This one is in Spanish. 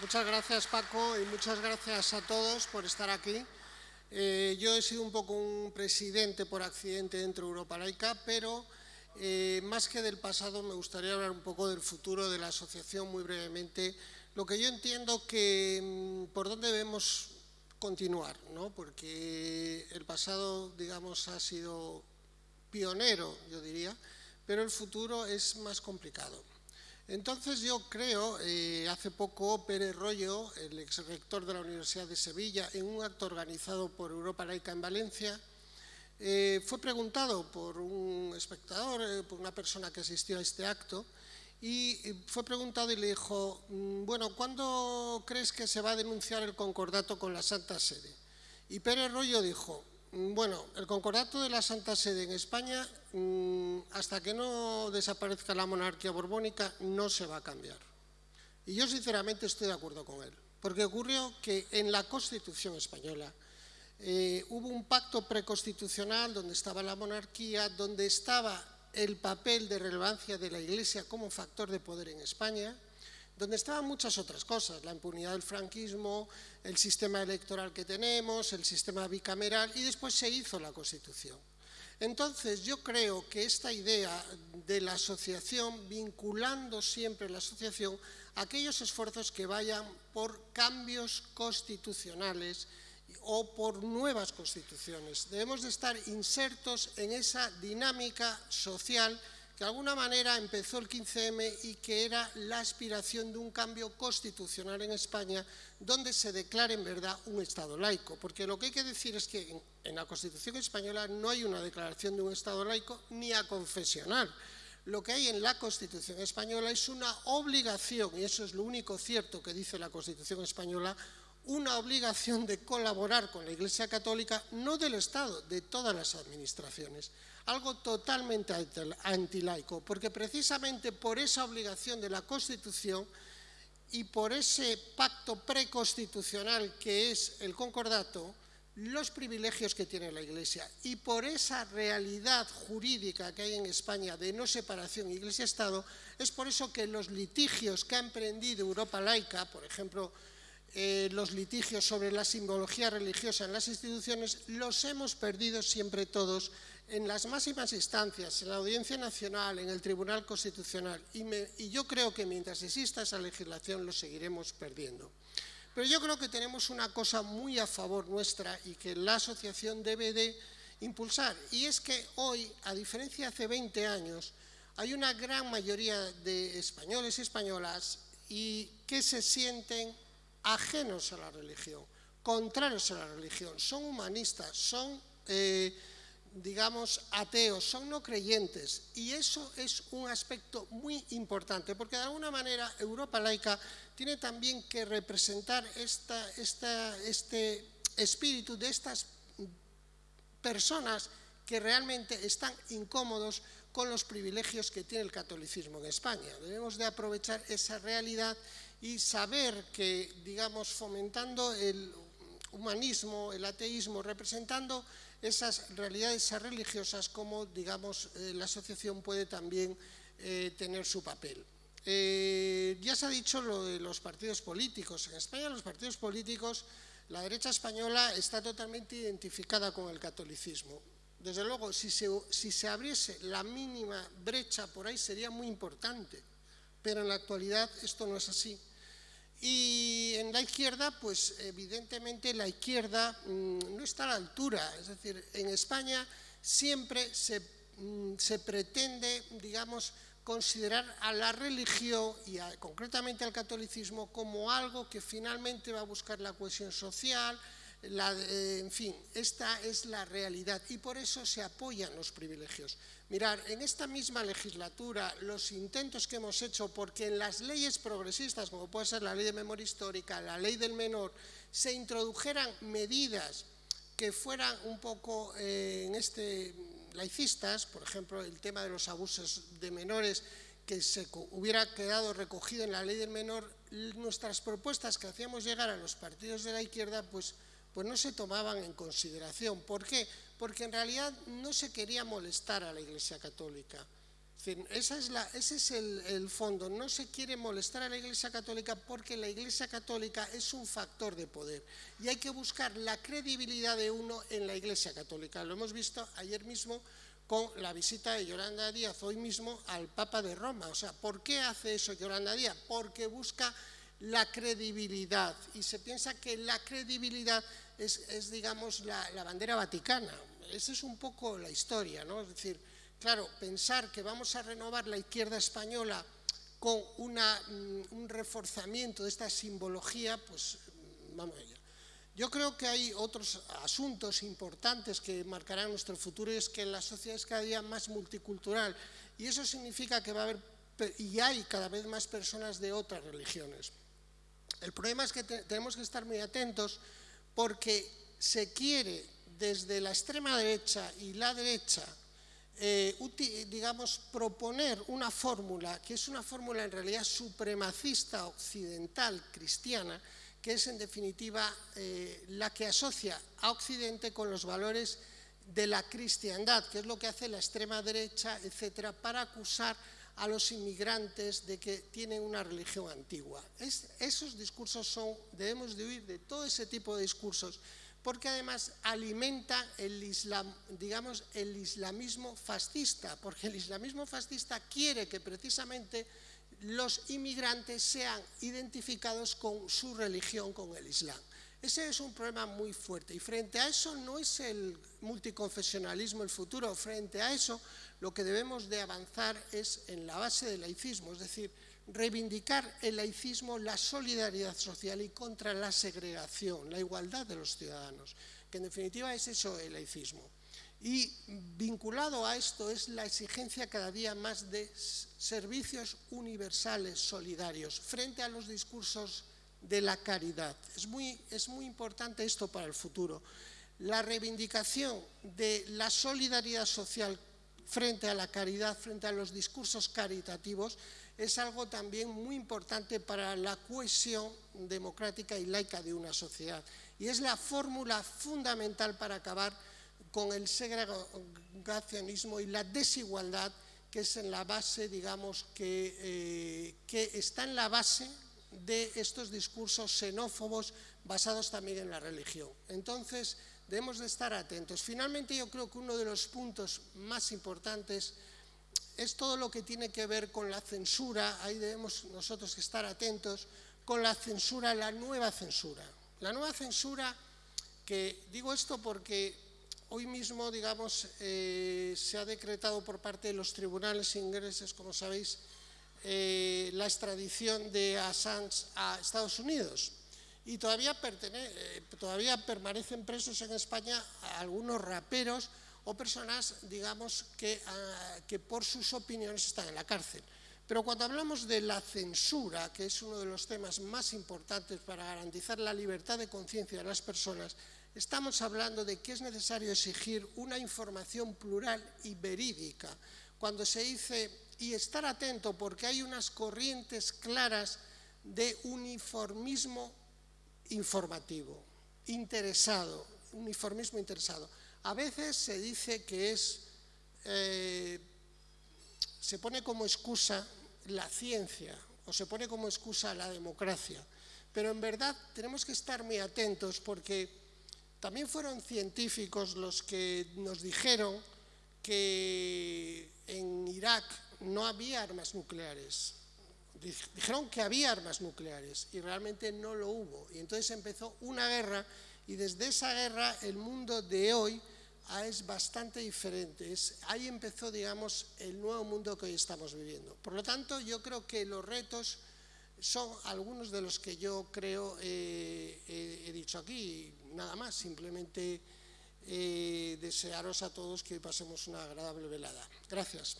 Muchas gracias Paco y muchas gracias a todos por estar aquí. Eh, yo he sido un poco un presidente por accidente dentro de Europa Laica, pero eh, más que del pasado me gustaría hablar un poco del futuro de la asociación muy brevemente. Lo que yo entiendo que mm, por dónde debemos continuar, ¿no? porque el pasado, digamos, ha sido pionero, yo diría, pero el futuro es más complicado. Entonces yo creo, eh, hace poco Pérez Rollo, el ex rector de la Universidad de Sevilla, en un acto organizado por Europa Laica en Valencia, eh, fue preguntado por un espectador, eh, por una persona que asistió a este acto, y fue preguntado y le dijo, mm, bueno, ¿cuándo crees que se va a denunciar el concordato con la Santa Sede? Y Pérez Rollo dijo, bueno, el concordato de la Santa Sede en España, mm, hasta que no desaparezca la monarquía borbónica, no se va a cambiar. Y yo sinceramente estoy de acuerdo con él, porque ocurrió que en la Constitución española eh, hubo un pacto preconstitucional donde estaba la monarquía, donde estaba el papel de relevancia de la Iglesia como factor de poder en España, donde estaban muchas otras cosas, la impunidad del franquismo, el sistema electoral que tenemos, el sistema bicameral, y después se hizo la Constitución. Entonces, yo creo que esta idea de la asociación, vinculando siempre la asociación a aquellos esfuerzos que vayan por cambios constitucionales o por nuevas constituciones. Debemos de estar insertos en esa dinámica social de alguna manera empezó el 15M y que era la aspiración de un cambio constitucional en España donde se declare en verdad un Estado laico. Porque lo que hay que decir es que en, la Constitución española no hay una declaración de un Estado laico ni a confesional. Lo que hay en la Constitución española es una obligación, y eso es lo único cierto que dice la Constitución española, una obligación de colaborar con la Iglesia Católica, no del Estado, de todas las administraciones. Algo totalmente antilaico, porque precisamente por esa obligación de la Constitución y por ese pacto preconstitucional que es el concordato, los privilegios que tiene la Iglesia y por esa realidad jurídica que hay en España de no separación Iglesia-Estado, es por eso que los litigios que ha emprendido Europa laica, por ejemplo, eh, los litigios sobre la simbología religiosa en las instituciones, los hemos perdido siempre todos en las máximas instancias, en la Audiencia Nacional, en el Tribunal Constitucional, y, yo creo que mientras exista esa legislación lo seguiremos perdiendo. Pero yo creo que tenemos una cosa muy a favor nuestra y que la asociación debe de impulsar, y es que hoy, a diferencia de hace 20 años, hay una gran mayoría de españoles y españolas y que se sienten ajenos a la religión, contrarios a la religión, son humanistas, son... Eh, digamos, ateos, son no creyentes. Y eso es un aspecto muy importante, porque de alguna manera Europa laica tiene también que representar este espíritu de estas personas que realmente están incómodos con los privilegios que tiene el catolicismo en España. Debemos de aprovechar esa realidad y saber que, digamos, fomentando el humanismo, el ateísmo, representando esas realidades religiosas como, digamos, eh, la asociación puede también eh, tener su papel. Eh, ya se ha dicho lo de los partidos políticos. En España los partidos políticos, la derecha española está totalmente identificada con el catolicismo. Desde luego, si se, si se abriese la mínima brecha por ahí sería muy importante, pero en la actualidad esto no es así. Y en la izquierda, pues evidentemente la izquierda mm, no está a la altura. Es decir, en España siempre se, mm, pretende, digamos, considerar a la religión y concretamente al catolicismo como algo que finalmente va a buscar la cohesión social, eh, en fin, esta es la realidad y por eso se apoyan los privilegios. Mirar, en esta misma legislatura, los intentos que hemos hecho, porque en las leyes progresistas, como puede ser la ley de memoria histórica, la ley del menor, se introdujeran medidas que fueran un poco eh, en este laicistas, por ejemplo, el tema de los abusos de menores, que se hubiera quedado recogido en la ley del menor, nuestras propuestas que hacíamos llegar a los partidos de la izquierda, pues pues no se tomaban en consideración. ¿Por qué? Porque en realidad no se quería molestar a la Iglesia Católica. ese es el, fondo. No se quiere molestar a la Iglesia Católica porque la Iglesia Católica es un factor de poder y hay que buscar la credibilidad de uno en la Iglesia Católica. Lo hemos visto ayer mismo con la visita de Yolanda Díaz hoy mismo al Papa de Roma. O sea, ¿por qué hace eso Yolanda Díaz? Porque busca la credibilidad y se piensa que la credibilidad es, digamos, la, bandera vaticana. Esa es un poco la historia, ¿no? Es decir, Claro, pensar que vamos a renovar la izquierda española con mm, un reforzamiento de esta simbología, pues mm, vamos allá. Yo creo que hay otros asuntos importantes que marcarán nuestro futuro y es que la sociedad es cada día más multicultural y eso significa que va a haber y hay cada vez más personas de otras religiones. El problema es que tenemos que estar muy atentos porque se quiere desde la extrema derecha y la derecha eh, digamos, proponer una fórmula que es una fórmula en realidad supremacista occidental cristiana, que es en definitiva eh, la que asocia a Occidente con los valores de la cristiandad, que es lo que hace la extrema derecha, etcétera, para acusar a los inmigrantes de que tienen una religión antigua. esos discursos son, debemos de huir de todo ese tipo de discursos porque además alimenta el, islam, digamos, el islamismo fascista, porque el islamismo fascista quiere que precisamente los inmigrantes sean identificados con su religión, con el islam. Ese es un problema muy fuerte. Y frente a eso no es el multiconfesionalismo el futuro, frente a eso lo que debemos de avanzar es en la base del laicismo, es decir, reivindicar el laicismo, la solidaridad social y contra la segregación, la igualdad de los ciudadanos, que en definitiva es eso el laicismo. Y vinculado a esto es la exigencia cada día más de servicios universales solidarios. Frente a los discursos de la caridad. Es muy, es muy importante esto para el futuro. La reivindicación de la solidaridad social frente a la caridad, frente a los discursos caritativos, es algo también muy importante para la cohesión democrática y laica de una sociedad. Y es la fórmula fundamental para acabar con el segregacionismo y la desigualdad que es en la base, digamos, que, eh, que está en la base de estos discursos xenófobos basados también en la religión. Entonces, debemos de estar atentos. Finalmente, yo creo que uno de los puntos más importantes es todo lo que tiene que ver con la censura, ahí debemos nosotros estar atentos, con la censura, la nueva censura. La nueva censura, que digo esto porque hoy mismo, digamos, eh, se ha decretado por parte de los tribunales ingleses, como sabéis, eh, la extradición de Assange a Estados Unidos. Y todavía, eh, todavía permanecen presos en España algunos raperos o personas, digamos, ah, que, por sus opiniones están en la cárcel. Pero cuando hablamos de la censura, que es uno de los temas más importantes para garantizar la libertad de conciencia de las personas, estamos hablando de que es necesario exigir una información plural y verídica. Cuando se dice, y estar atento porque hay unas corrientes claras de uniformismo informativo, interesado, uniformismo interesado. A veces se dice que es, eh, se pone como excusa la ciencia o se pone como excusa la democracia, pero en verdad tenemos que estar muy atentos porque también fueron científicos los que nos dijeron que en Irak no había armas nucleares. Dijeron que había armas nucleares y realmente no lo hubo. Y entonces empezó una guerra y desde esa guerra el mundo de hoy es bastante diferente. ahí empezó, digamos, el nuevo mundo que hoy estamos viviendo. Por lo tanto, yo creo que los retos son algunos de los que yo creo eh, he dicho aquí. Nada más, simplemente eh, desearos a todos que pasemos una agradable velada. Gracias.